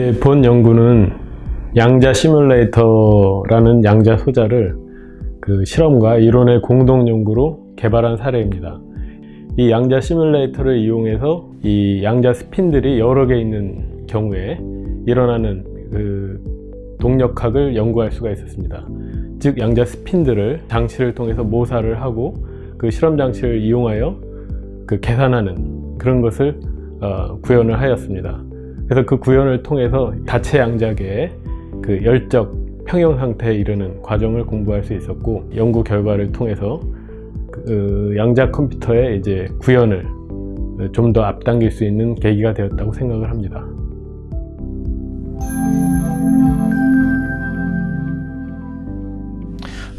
네, 본 연구는 양자 시뮬레이터라는 양자 소자를 그 실험과 이론의 공동 연구로 개발한 사례입니다. 이 양자 시뮬레이터를 이용해서 이 양자 스핀들이 여러 개 있는 경우에 일어나는 그 동력학을 연구할 수가 있었습니다. 즉 양자 스핀들을 장치를 통해서 모사를 하고 그 실험 장치를 이용하여 그 계산하는 그런 것을 어, 구현을 하였습니다. 그래서 그 구현을 통해서 다체 양자계의 그 열적 평형 상태에 이르는 과정을 공부할 수 있었고 연구 결과를 통해서 그 양자 컴퓨터의 이제 구현을 좀 더 앞당길 수 있는 계기가 되었다고 생각을 합니다.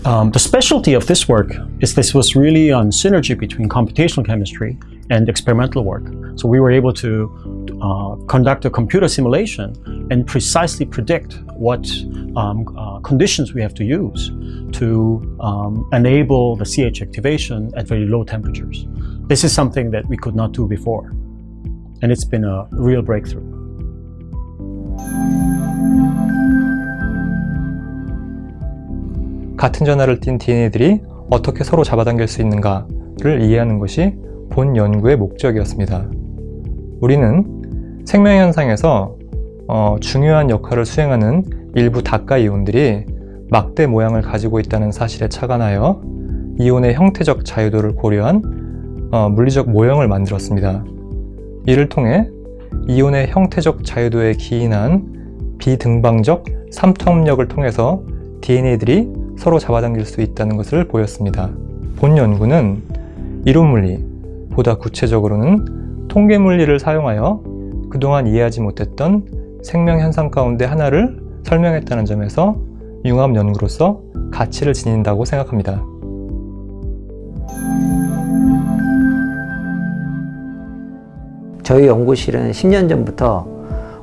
Um, the specialty of this work is this was really on synergy between computational chemistry and experimental work. So we were able to uh, conduct a computer simulation and precisely predict what um, uh, conditions we have to use to um, enable the CH activation at very low temperatures. This is something that we could not do before. And it's been a real breakthrough. 같은 전하를 띤 DNA들이 어떻게 서로 잡아당길 수 있는가를 이해하는 것이 본 연구의 목적이었습니다. 우리는 생명현상에서 어, 중요한 역할을 수행하는 일부 다가 이온들이 막대 모양을 가지고 있다는 사실에 착안하여 이온의 형태적 자유도를 고려한 어, 물리적 모형을 만들었습니다. 이를 통해 이온의 형태적 자유도에 기인한 비등방적 삼통력을 통해서 DNA들이 서로 잡아당길 수 있다는 것을 보였습니다. 본 연구는 이론 물리, 보다 구체적으로는 통계 물리를 사용하여 그동안 이해하지 못했던 생명현상 가운데 하나를 설명했다는 점에서 융합 연구로서 가치를 지닌다고 생각합니다. 저희 연구실은 10년 전부터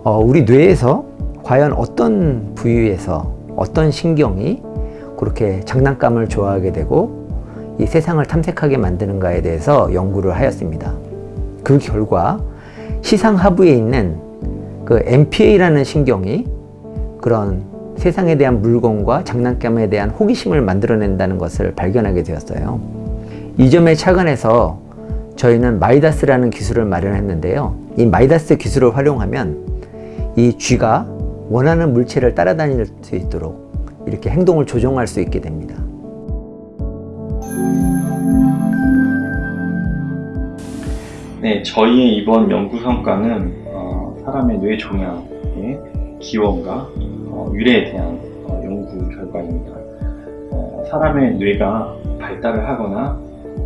어, 우리 뇌에서 과연 어떤 부위에서 어떤 신경이 그렇게 장난감을 좋아하게 되고 이 세상을 탐색하게 만드는가에 대해서 연구를 하였습니다. 그 결과 시상 하부에 있는 그 MPA라는 신경이 그런 세상에 대한 물건과 장난감에 대한 호기심을 만들어낸다는 것을 발견하게 되었어요. 이 점에 착안해서 저희는 마이다스라는 기술을 마련했는데요. 이 마이다스 기술을 활용하면 이 쥐가 원하는 물체를 따라다닐 수 있도록 이렇게 행동을 조종할 수 있게 됩니다. 네, 저희의 이번 연구 성과는 어, 사람의 뇌 종양의 기원과 어, 유래에 대한 어, 연구 결과입니다. 어, 사람의 뇌가 발달을 하거나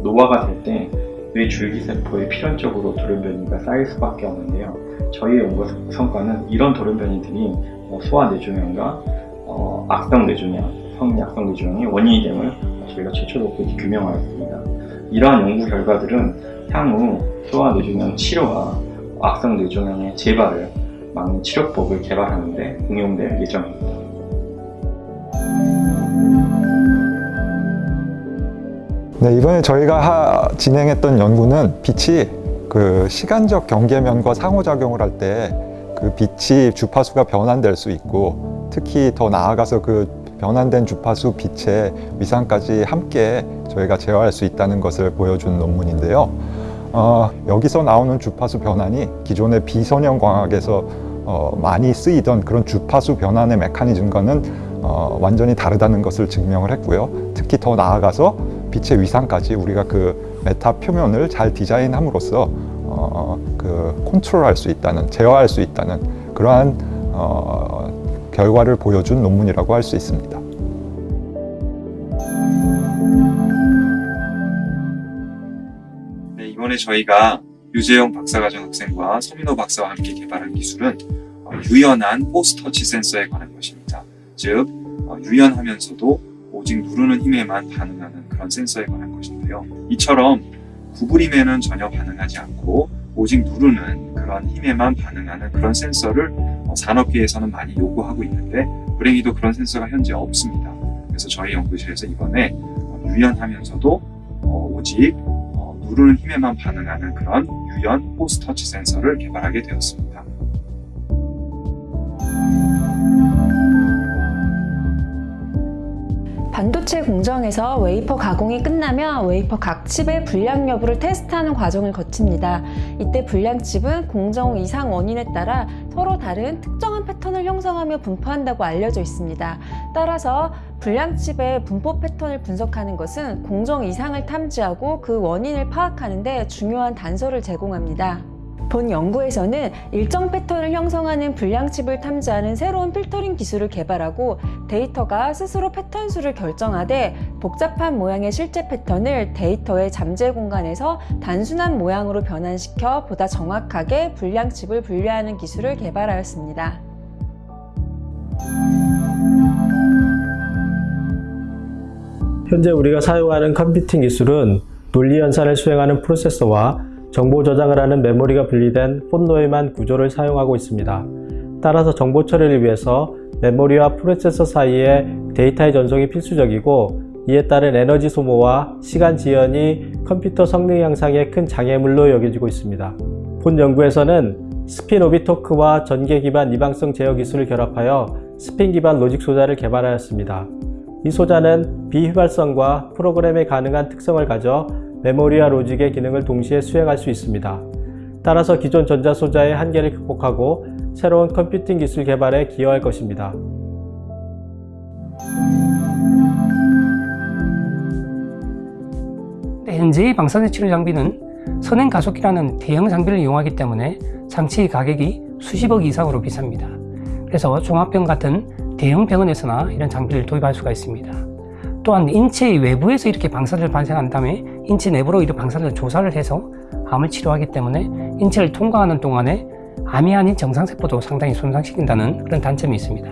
노화가 될 때 뇌 줄기세포에 필연적으로 돌연변이가 쌓일 수밖에 없는데요. 저희의 연구 성과는 이런 돌연변이들이 어, 소아 뇌종양과 어, 악성 뇌종양, 성약성 뇌종양의 원인이 됨을 저희가 최초로 규명하였습니다. 이러한 연구 결과들은 향후 소아 뇌종양 치료와 악성 뇌종양의 재발을 막는 치료법을 개발하는 데 응용될 예정입니다. 네, 이번에 저희가 하, 진행했던 연구는 빛이 그 시간적 경계면과 상호작용을 할 때 그 빛이 주파수가 변환될 수 있고 특히 더 나아가서 그 변환된 주파수 빛의 위상까지 함께 저희가 제어할 수 있다는 것을 보여준 논문인데요. 어, 여기서 나오는 주파수 변환이 기존의 비선형 광학에서 어, 많이 쓰이던 그런 주파수 변환의 메커니즘과는 어, 완전히 다르다는 것을 증명을 했고요. 특히 더 나아가서 빛의 위상까지 우리가 그 메타 표면을 잘 디자인함으로써 어, 그 컨트롤할 수 있다는, 제어할 수 있다는 그러한 어, 결과를 보여준 논문이라고 할 수 있습니다. 네, 이번에 저희가 유재영 박사과정 학생과 서민호 박사와 함께 개발한 기술은 어, 유연한 포스터 치 센서에 관한 것입니다. 즉, 어, 유연하면서도 오직 누르는 힘에만 반응하는 그런 센서에 관한 것인데요. 이처럼 구부림에는 전혀 반응하지 않고 오직 누르는 그런 힘에만 반응하는 그런 센서를 어, 산업계에서는 많이 요구하고 있는데 불행히도 그런 센서가 현재 없습니다. 그래서 저희 연구실에서 이번에 유연하면서도 오직 누르는 힘에만 반응하는 그런 유연 force touch 센서를 개발하게 되었습니다. 반도체 공정에서 웨이퍼 가공이 끝나면 웨이퍼 각 칩의 불량 여부를 테스트하는 과정을 거칩니다. 이때 불량칩은 공정 이상 원인에 따라 서로 다른 특정한 패턴을 형성하며 분포한다고 알려져 있습니다. 따라서 불량칩의 분포 패턴을 분석하는 것은 공정 이상을 탐지하고 그 원인을 파악하는 데 중요한 단서를 제공합니다. 본 연구에서는 일정 패턴을 형성하는 불량칩을 탐지하는 새로운 필터링 기술을 개발하고 데이터가 스스로 패턴 수를 결정하되 복잡한 모양의 실제 패턴을 데이터의 잠재 공간에서 단순한 모양으로 변환시켜 보다 정확하게 불량칩을 분류하는 기술을 개발하였습니다. 현재 우리가 사용하는 컴퓨팅 기술은 논리 연산을 수행하는 프로세서와 정보 저장을 하는 메모리가 분리된 폰노이만 구조를 사용하고 있습니다. 따라서 정보 처리를 위해서 메모리와 프로세서 사이에 데이터의 전송이 필수적이고 이에 따른 에너지 소모와 시간 지연이 컴퓨터 성능 향상에 큰 장애물로 여겨지고 있습니다. 본 연구에서는 spin orbit torque와 전계 기반 이방성 제어 기술을 결합하여 스핀 기반 logic 소자를 개발하였습니다. 이 소자는 비휘발성과 프로그램에 가능한 특성을 가져 메모리와 로직의 기능을 동시에 수행할 수 있습니다. 따라서 기존 전자소자의 한계를 극복하고 새로운 컴퓨팅 기술 개발에 기여할 것입니다. 현재의 방사능 치료 장비는 선행 가속기라는 대형 장비를 이용하기 때문에 장치 가격이 수십억 이상으로 비쌉니다. 그래서 종합병 같은 대형 병원에서나 이런 장비를 도입할 수가 있습니다. 또한 인체의 외부에서 이렇게 방사선을 발생한 다음에 인체 내부로 이런 방사선을 조사를 해서 암을 치료하기 때문에 인체를 통과하는 동안에 암이 아닌 정상세포도 상당히 손상시킨다는 그런 단점이 있습니다.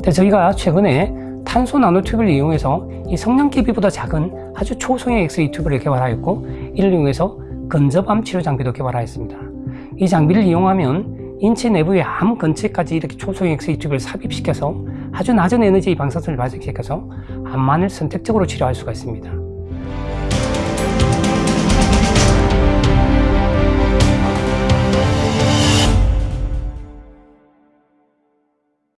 그래서 저희가 최근에 탄소 나노 튜브를 이용해서 이 성냥개비보다 작은 아주 초소형 엑스레이 튜브를 개발하였고 이를 이용해서 근접암 치료 장비도 개발하였습니다. 이 장비를 이용하면 인체 내부의 암 근처까지 이렇게 초소형 엑스레이 튜브를 삽입시켜서 아주 낮은 에너지의 방사선을 발생시켜서 암만을 선택적으로 치료할 수가 있습니다.